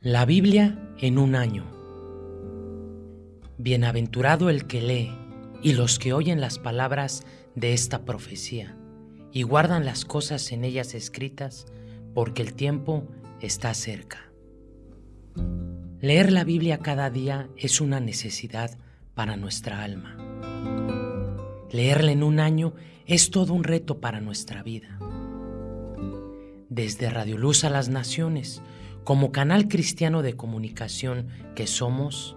La Biblia en un año. Bienaventurado el que lee y los que oyen las palabras de esta profecía y guardan las cosas en ellas escritas, porque el tiempo está cerca. Leer la Biblia cada día es una necesidad para nuestra alma. Leerla en un año es todo un reto para nuestra vida. Desde Radio Luz a las Naciones, como canal cristiano de comunicación que somos,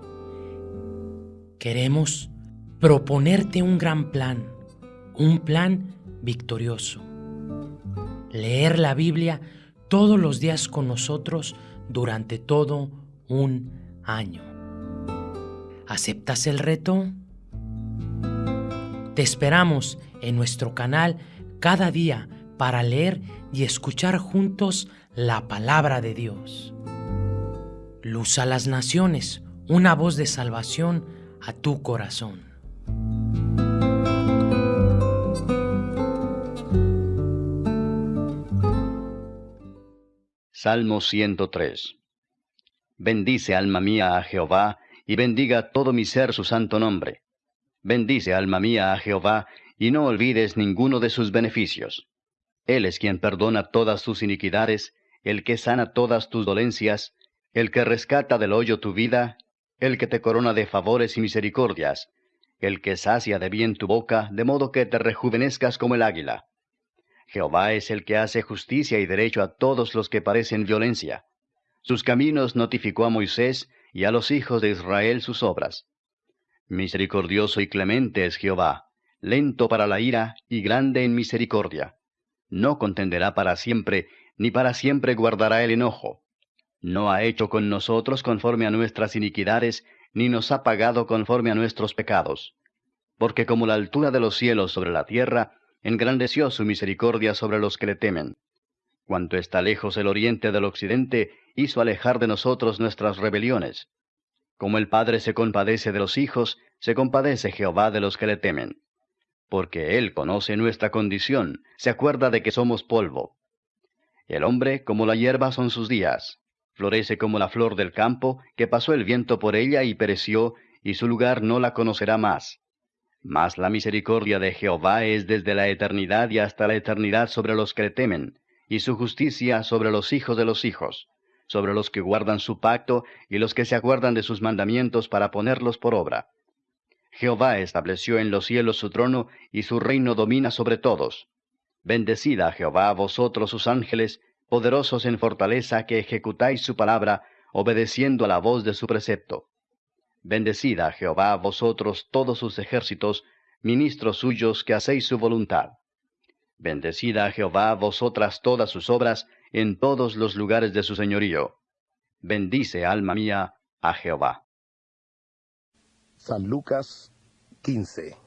queremos proponerte un gran plan, un plan victorioso. Leer la Biblia todos los días con nosotros durante todo un año. ¿Aceptas el reto? Te esperamos en nuestro canal cada día para leer y escuchar juntos la palabra de Dios. Luz a las naciones, una voz de salvación a tu corazón. Salmo 103 Bendice alma mía a Jehová, y bendiga todo mi ser su santo nombre. Bendice alma mía a Jehová, y no olvides ninguno de sus beneficios. Él es quien perdona todas tus iniquidades, el que sana todas tus dolencias, el que rescata del hoyo tu vida, el que te corona de favores y misericordias, el que sacia de bien tu boca, de modo que te rejuvenezcas como el águila. Jehová es el que hace justicia y derecho a todos los que parecen violencia. Sus caminos notificó a Moisés y a los hijos de Israel sus obras. Misericordioso y clemente es Jehová, lento para la ira y grande en misericordia. No contenderá para siempre, ni para siempre guardará el enojo. No ha hecho con nosotros conforme a nuestras iniquidades, ni nos ha pagado conforme a nuestros pecados. Porque como la altura de los cielos sobre la tierra, engrandeció su misericordia sobre los que le temen. Cuanto está lejos el oriente del occidente, hizo alejar de nosotros nuestras rebeliones. Como el Padre se compadece de los hijos, se compadece Jehová de los que le temen. Porque Él conoce nuestra condición, se acuerda de que somos polvo. El hombre como la hierba son sus días, florece como la flor del campo, que pasó el viento por ella y pereció, y su lugar no la conocerá más. Mas la misericordia de Jehová es desde la eternidad y hasta la eternidad sobre los que le temen, y su justicia sobre los hijos de los hijos, sobre los que guardan su pacto y los que se acuerdan de sus mandamientos para ponerlos por obra. Jehová estableció en los cielos su trono, y su reino domina sobre todos. Bendecida a Jehová vosotros sus ángeles, poderosos en fortaleza que ejecutáis su palabra, obedeciendo a la voz de su precepto. Bendecida a Jehová vosotros todos sus ejércitos, ministros suyos que hacéis su voluntad. Bendecida a Jehová vosotras todas sus obras en todos los lugares de su señorío. Bendice, alma mía, a Jehová. San Lucas 15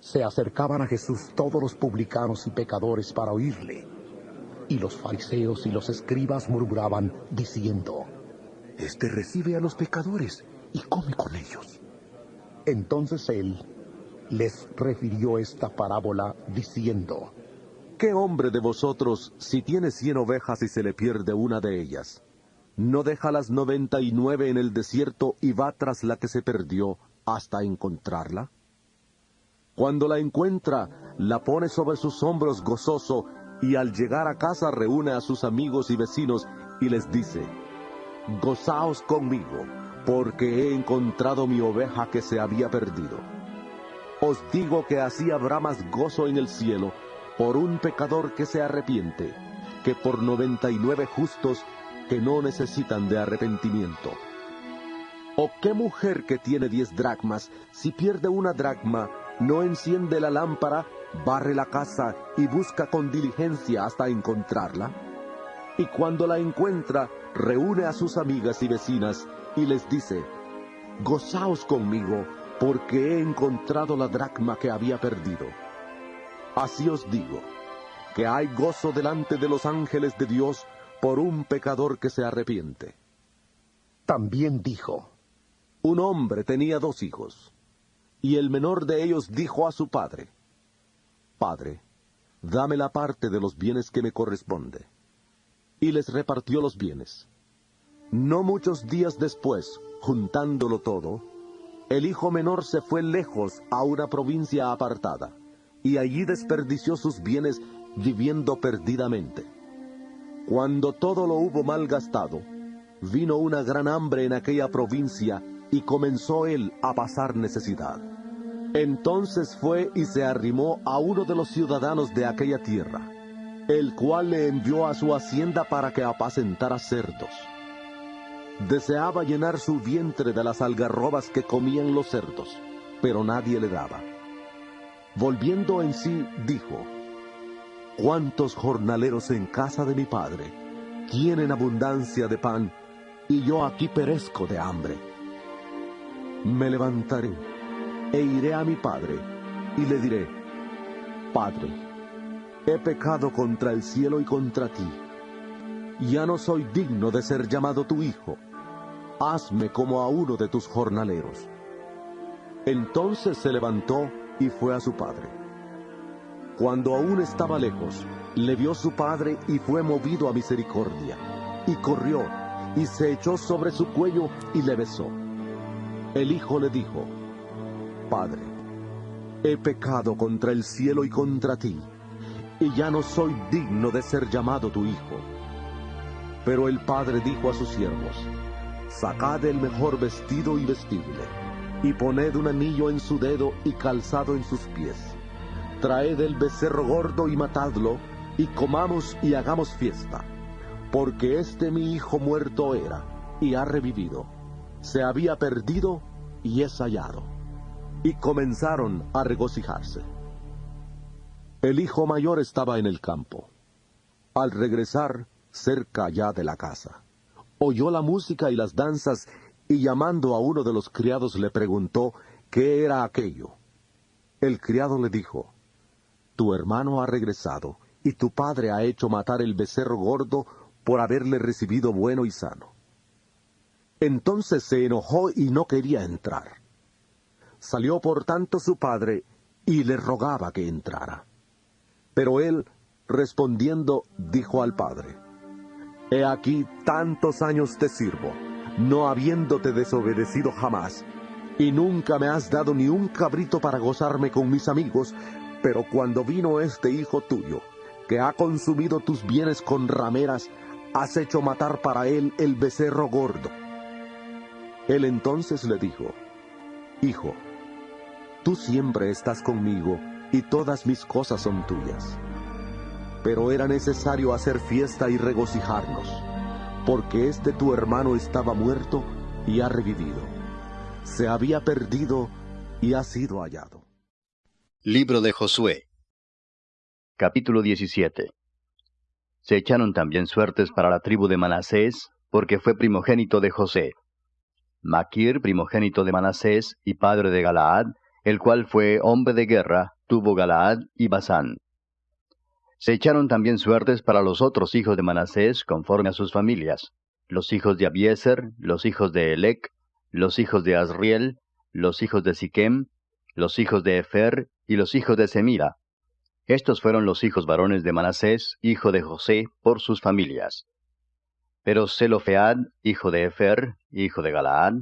Se acercaban a Jesús todos los publicanos y pecadores para oírle y los fariseos y los escribas murmuraban, diciendo, Este recibe a los pecadores y come con ellos. Entonces él les refirió esta parábola, diciendo, ¿Qué hombre de vosotros, si tiene cien ovejas y se le pierde una de ellas, no deja las noventa y nueve en el desierto y va tras la que se perdió hasta encontrarla? Cuando la encuentra, la pone sobre sus hombros gozoso y al llegar a casa reúne a sus amigos y vecinos y les dice, Gozaos conmigo, porque he encontrado mi oveja que se había perdido. Os digo que así habrá más gozo en el cielo por un pecador que se arrepiente, que por noventa y nueve justos que no necesitan de arrepentimiento. ¿O qué mujer que tiene diez dracmas, si pierde una dracma, no enciende la lámpara barre la casa y busca con diligencia hasta encontrarla. Y cuando la encuentra, reúne a sus amigas y vecinas y les dice, Gozaos conmigo, porque he encontrado la dracma que había perdido. Así os digo, que hay gozo delante de los ángeles de Dios por un pecador que se arrepiente. También dijo, Un hombre tenía dos hijos, y el menor de ellos dijo a su padre, Padre, dame la parte de los bienes que me corresponde. Y les repartió los bienes. No muchos días después, juntándolo todo, el hijo menor se fue lejos a una provincia apartada, y allí desperdició sus bienes viviendo perdidamente. Cuando todo lo hubo malgastado, vino una gran hambre en aquella provincia y comenzó él a pasar necesidad. Entonces fue y se arrimó a uno de los ciudadanos de aquella tierra, el cual le envió a su hacienda para que apacentara cerdos. Deseaba llenar su vientre de las algarrobas que comían los cerdos, pero nadie le daba. Volviendo en sí, dijo, ¿Cuántos jornaleros en casa de mi padre tienen abundancia de pan y yo aquí perezco de hambre? Me levantaré e iré a mi padre y le diré, Padre, he pecado contra el cielo y contra ti ya no soy digno de ser llamado tu hijo. Hazme como a uno de tus jornaleros. Entonces se levantó y fue a su padre. Cuando aún estaba lejos, le vio su padre y fue movido a misericordia, y corrió, y se echó sobre su cuello y le besó. El hijo le dijo, Padre, he pecado contra el cielo y contra ti, y ya no soy digno de ser llamado tu hijo. Pero el padre dijo a sus siervos, Sacad el mejor vestido y vestidle, y poned un anillo en su dedo y calzado en sus pies. Traed el becerro gordo y matadlo, y comamos y hagamos fiesta. Porque este mi hijo muerto era, y ha revivido. Se había perdido, y es hallado. Y comenzaron a regocijarse. El hijo mayor estaba en el campo. Al regresar, cerca ya de la casa. Oyó la música y las danzas y llamando a uno de los criados le preguntó qué era aquello. El criado le dijo, Tu hermano ha regresado y tu padre ha hecho matar el becerro gordo por haberle recibido bueno y sano. Entonces se enojó y no quería entrar. Salió por tanto su padre y le rogaba que entrara. Pero él, respondiendo, dijo al padre, He aquí tantos años te sirvo, no habiéndote desobedecido jamás, y nunca me has dado ni un cabrito para gozarme con mis amigos, pero cuando vino este hijo tuyo, que ha consumido tus bienes con rameras, has hecho matar para él el becerro gordo. Él entonces le dijo, Hijo, tú siempre estás conmigo, y todas mis cosas son tuyas pero era necesario hacer fiesta y regocijarnos, porque este tu hermano estaba muerto y ha revivido. Se había perdido y ha sido hallado. Libro de Josué Capítulo 17 Se echaron también suertes para la tribu de Manasés, porque fue primogénito de José. Maquir, primogénito de Manasés y padre de Galaad, el cual fue hombre de guerra, tuvo Galaad y Basán. Se echaron también suertes para los otros hijos de Manasés conforme a sus familias, los hijos de Abieser, los hijos de Elec, los hijos de Asriel, los hijos de Siquem, los hijos de Efer y los hijos de Semira. Estos fueron los hijos varones de Manasés, hijo de José, por sus familias. Pero Zelofead, hijo de Efer, hijo de Galaad,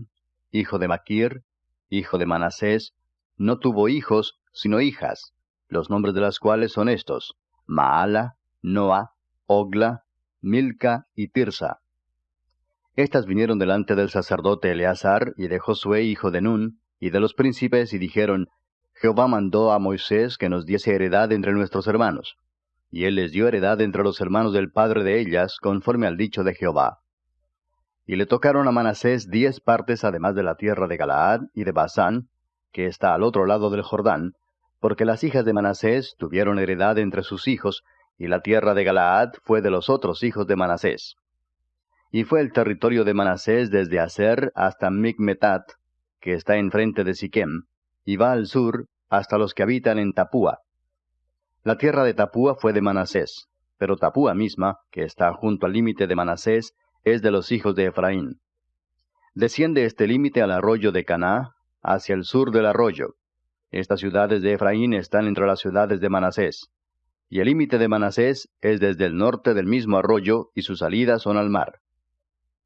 hijo de Maquir, hijo de Manasés, no tuvo hijos, sino hijas, los nombres de las cuales son estos, Maala, Noa, Ogla, Milca y Tirsa. Estas vinieron delante del sacerdote Eleazar y de Josué hijo de Nun, y de los príncipes, y dijeron, Jehová mandó a Moisés que nos diese heredad entre nuestros hermanos. Y él les dio heredad entre los hermanos del padre de ellas, conforme al dicho de Jehová. Y le tocaron a Manasés diez partes además de la tierra de Galaad y de Basán, que está al otro lado del Jordán, porque las hijas de Manasés tuvieron heredad entre sus hijos, y la tierra de Galaad fue de los otros hijos de Manasés. Y fue el territorio de Manasés desde Aser hasta Micmetat, que está enfrente de Siquem, y va al sur hasta los que habitan en Tapúa. La tierra de Tapúa fue de Manasés, pero Tapúa misma, que está junto al límite de Manasés, es de los hijos de Efraín. Desciende este límite al arroyo de Caná, hacia el sur del arroyo, estas ciudades de Efraín están entre las ciudades de Manasés. Y el límite de Manasés es desde el norte del mismo arroyo y sus salidas son al mar.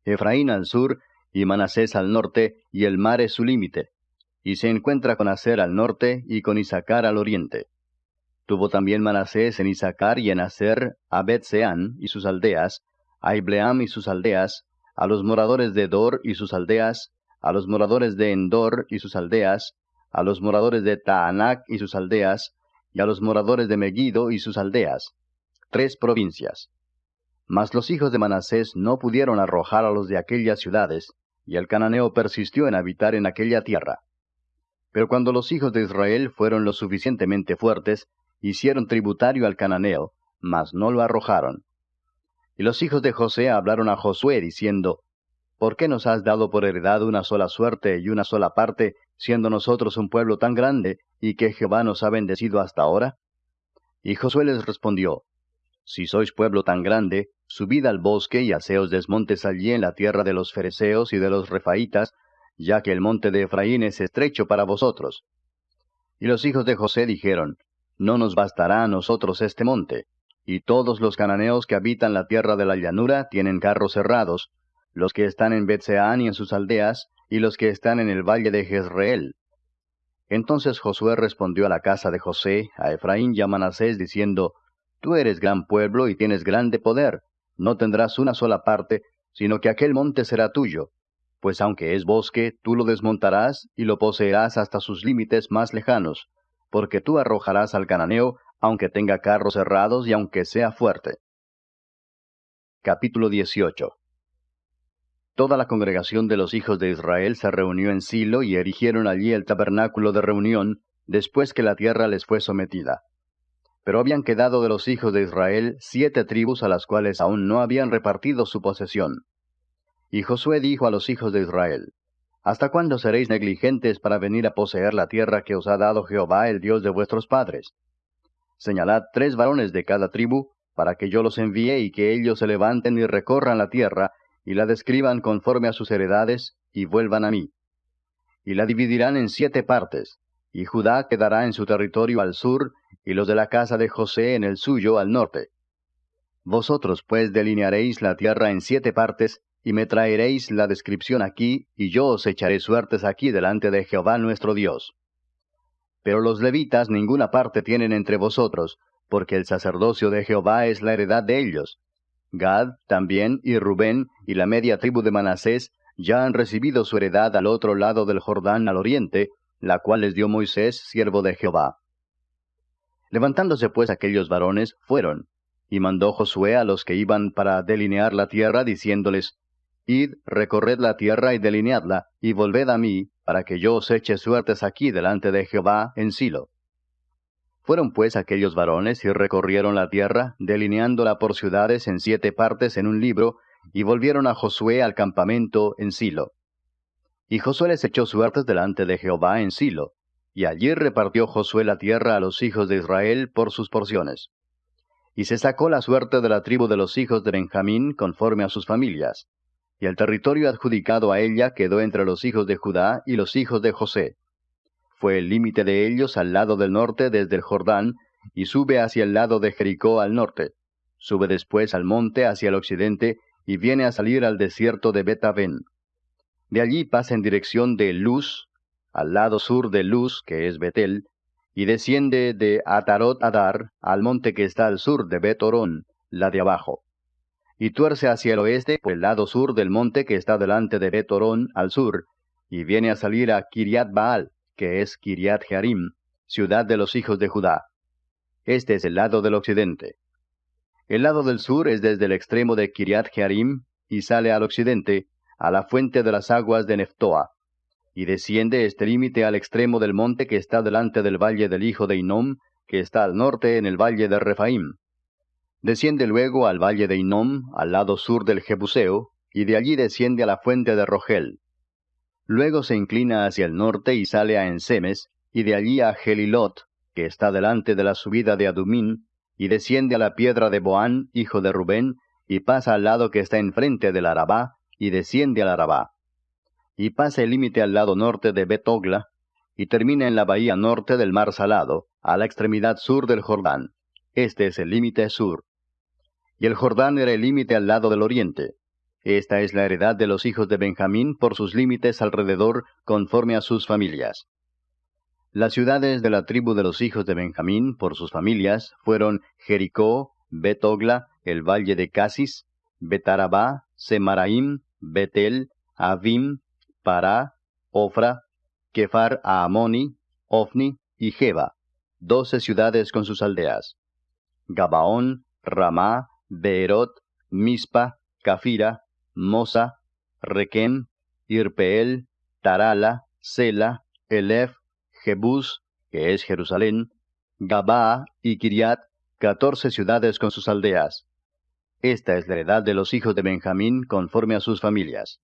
Efraín al sur, y Manasés al norte, y el mar es su límite. Y se encuentra con Aser al norte, y con Isaacar al oriente. Tuvo también Manasés en Isaacar y en Aser a Betseán y sus aldeas, a Ibleam y sus aldeas, a los moradores de Dor y sus aldeas, a los moradores de Endor y sus aldeas, a los moradores de Taanac y sus aldeas, y a los moradores de Megiddo y sus aldeas, tres provincias. Mas los hijos de Manasés no pudieron arrojar a los de aquellas ciudades, y el cananeo persistió en habitar en aquella tierra. Pero cuando los hijos de Israel fueron lo suficientemente fuertes, hicieron tributario al cananeo, mas no lo arrojaron. Y los hijos de José hablaron a Josué diciendo, ¿Por qué nos has dado por heredad una sola suerte y una sola parte, siendo nosotros un pueblo tan grande, y que Jehová nos ha bendecido hasta ahora? Y Josué les respondió, Si sois pueblo tan grande, subid al bosque y haceos desmontes allí en la tierra de los fereceos y de los refaitas, ya que el monte de Efraín es estrecho para vosotros. Y los hijos de José dijeron, No nos bastará a nosotros este monte, y todos los cananeos que habitan la tierra de la llanura tienen carros cerrados, los que están en Betseán y en sus aldeas, y los que están en el valle de Jezreel. Entonces Josué respondió a la casa de José, a Efraín y a Manasés, diciendo, Tú eres gran pueblo y tienes grande poder, no tendrás una sola parte, sino que aquel monte será tuyo, pues aunque es bosque, tú lo desmontarás y lo poseerás hasta sus límites más lejanos, porque tú arrojarás al cananeo, aunque tenga carros cerrados y aunque sea fuerte. Capítulo 18 Toda la congregación de los hijos de Israel se reunió en Silo y erigieron allí el tabernáculo de reunión, después que la tierra les fue sometida. Pero habían quedado de los hijos de Israel siete tribus a las cuales aún no habían repartido su posesión. Y Josué dijo a los hijos de Israel, ¿Hasta cuándo seréis negligentes para venir a poseer la tierra que os ha dado Jehová, el Dios de vuestros padres? Señalad tres varones de cada tribu, para que yo los envíe y que ellos se levanten y recorran la tierra, y la describan conforme a sus heredades, y vuelvan a mí. Y la dividirán en siete partes, y Judá quedará en su territorio al sur, y los de la casa de José en el suyo al norte. Vosotros pues delinearéis la tierra en siete partes, y me traeréis la descripción aquí, y yo os echaré suertes aquí delante de Jehová nuestro Dios. Pero los levitas ninguna parte tienen entre vosotros, porque el sacerdocio de Jehová es la heredad de ellos, Gad también y Rubén y la media tribu de Manasés ya han recibido su heredad al otro lado del Jordán al oriente, la cual les dio Moisés, siervo de Jehová. Levantándose pues aquellos varones, fueron, y mandó Josué a los que iban para delinear la tierra, diciéndoles, Id, recorred la tierra y delineadla, y volved a mí, para que yo os eche suertes aquí delante de Jehová en Silo. Fueron pues aquellos varones y recorrieron la tierra, delineándola por ciudades en siete partes en un libro, y volvieron a Josué al campamento en Silo. Y Josué les echó suertes delante de Jehová en Silo, y allí repartió Josué la tierra a los hijos de Israel por sus porciones. Y se sacó la suerte de la tribu de los hijos de Benjamín conforme a sus familias, y el territorio adjudicado a ella quedó entre los hijos de Judá y los hijos de José fue el límite de ellos al lado del norte desde el Jordán, y sube hacia el lado de Jericó al norte. Sube después al monte hacia el occidente, y viene a salir al desierto de Betaven. De allí pasa en dirección de Luz, al lado sur de Luz, que es Betel, y desciende de Atarot Adar al monte que está al sur de Betorón, la de abajo. Y tuerce hacia el oeste por el lado sur del monte que está delante de Betorón al sur, y viene a salir a Kiriat Baal, que es Kiriat Jearim, ciudad de los hijos de Judá. Este es el lado del occidente. El lado del sur es desde el extremo de Kiriat Jearim y sale al occidente, a la fuente de las aguas de Neftoa, y desciende este límite al extremo del monte que está delante del valle del hijo de Inom, que está al norte en el valle de Refaim. Desciende luego al valle de Inom, al lado sur del Jebuseo, y de allí desciende a la fuente de Rogel. Luego se inclina hacia el norte y sale a Ensemes, y de allí a Gelilot, que está delante de la subida de Adumín, y desciende a la piedra de Boán, hijo de Rubén, y pasa al lado que está enfrente del Arabá, y desciende al Arabá. Y pasa el límite al lado norte de Betogla, y termina en la bahía norte del mar Salado, a la extremidad sur del Jordán. Este es el límite sur. Y el Jordán era el límite al lado del oriente. Esta es la heredad de los hijos de Benjamín por sus límites alrededor, conforme a sus familias. Las ciudades de la tribu de los hijos de Benjamín, por sus familias, fueron Jericó, Betogla, el valle de Casis, Betarabá, Semaraim, Betel, Avim, Pará, Ofra, Kefar Aamoni, Ofni y Jeba, doce ciudades con sus aldeas. Gabaón, Ramá, Beerot, Mispa, Cafira, Mosa, Requem, Irpeel, Tarala, Sela, Elef, Jebús, que es Jerusalén, Gabaa y Kiriat, catorce ciudades con sus aldeas. Esta es la heredad de los hijos de Benjamín conforme a sus familias.